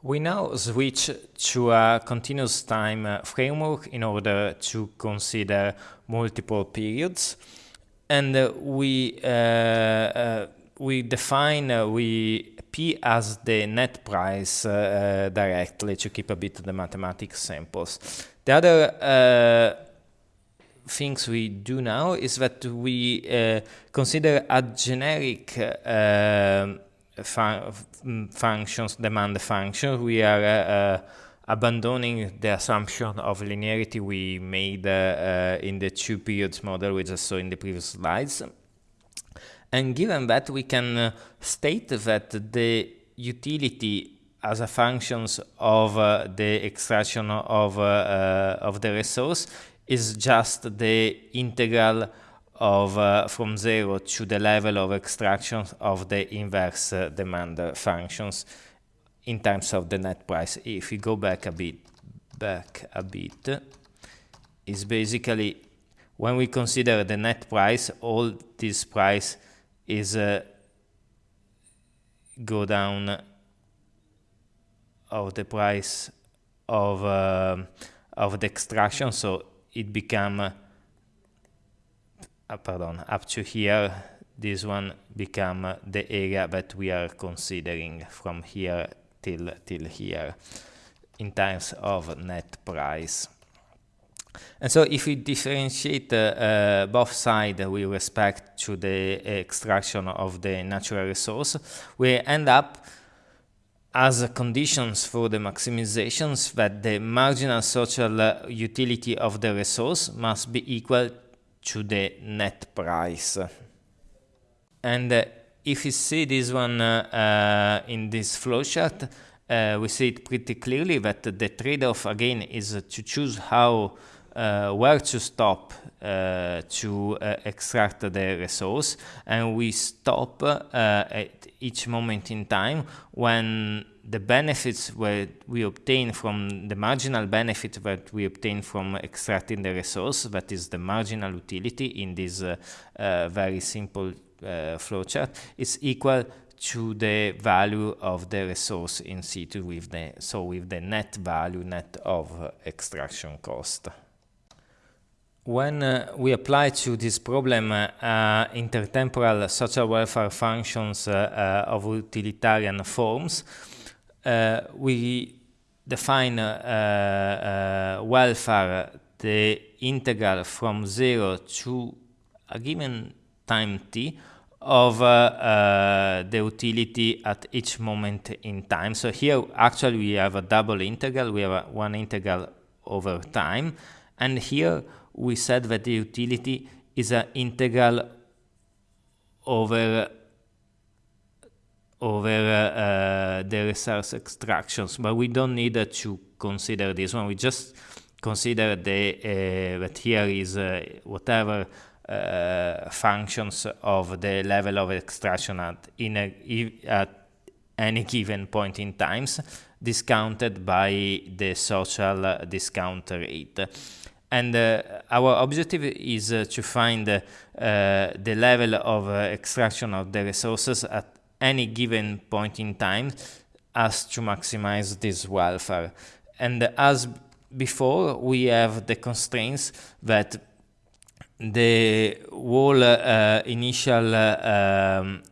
We now switch to a continuous time uh, framework in order to consider multiple periods. And uh, we, uh, uh we define uh, we P as the net price uh, directly to keep a bit of the mathematics samples. The other things we do now is that we consider a generic fun functions, demand functions, we are uh, uh, abandoning the assumption of linearity we made uh, in the two periods model we just saw in the previous slides. And given that, we can state that the utility as a functions of uh, the extraction of, uh, uh, of the resource is just the integral of uh, from zero to the level of extraction of the inverse uh, demand functions in terms of the net price. If we go back a bit, back a bit, is basically when we consider the net price, all this price is uh, go down of the price of uh, of the extraction, so it become uh, pardon, up to here, this one become the area that we are considering from here till, till here in terms of net price. And so if we differentiate uh, uh, both sides with respect to the extraction of the natural resource, we end up as conditions for the maximizations that the marginal social utility of the resource must be equal to the net price. And uh, if you see this one uh, uh, in this flowchart, uh, we see it pretty clearly that the trade-off again is to choose how where to stop uh, to extract the resource and we stop at each moment in time when the benefits that we obtain from the marginal benefit that we obtain from extracting the resource, that is the marginal utility in this uh, uh, very simple uh, flowchart, is equal to the value of the resource in situ with the so with the net value net of extraction cost. When uh, we apply to this problem uh, intertemporal social welfare functions uh, of utilitarian forms, uh, we define uh, uh, welfare the integral from 0 to a given time t of uh, uh, the utility at each moment in time. So here actually we have a double integral, we have one integral over time, and here we said that the utility is an integral over over uh, the resource extractions, but we don't need uh, to consider this one. We just consider the uh, that here is uh, whatever uh, functions of the level of extraction at in a, at any given point in times discounted by the social discount rate. And uh, our objective is uh, to find uh, the level of extraction of the resources at any given point in time as to maximize this welfare. And as before, we have the constraints that the whole uh, initial uh, um,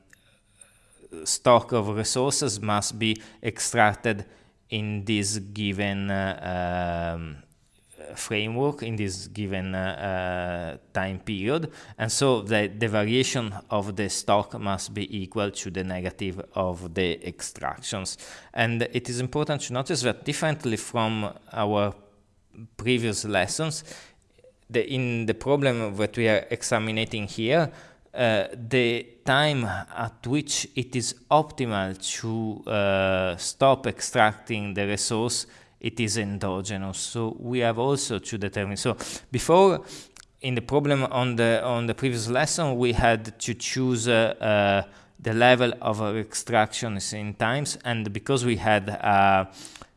stock of resources must be extracted in this given uh, um, framework in this given uh, time period. And so the, the variation of the stock must be equal to the negative of the extractions. And it is important to notice that differently from our previous lessons the, in the problem that we are examining here uh, the time at which it is optimal to uh, stop extracting the resource it is endogenous. So we have also to determine. So before, in the problem on the on the previous lesson, we had to choose uh, uh, the level of extractions in times, and because we had a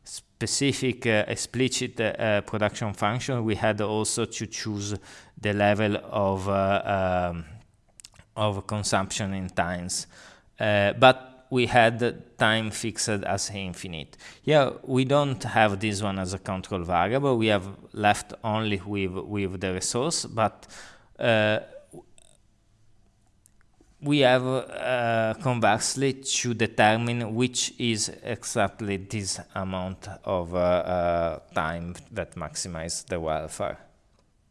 specific uh, explicit uh, production function, we had also to choose the level of uh, um, of consumption in times. Uh, but we had time fixed as infinite. Here we don't have this one as a control variable. We have left only with with the resource, but uh, we have uh, conversely to determine which is exactly this amount of uh, uh time that maximizes the welfare.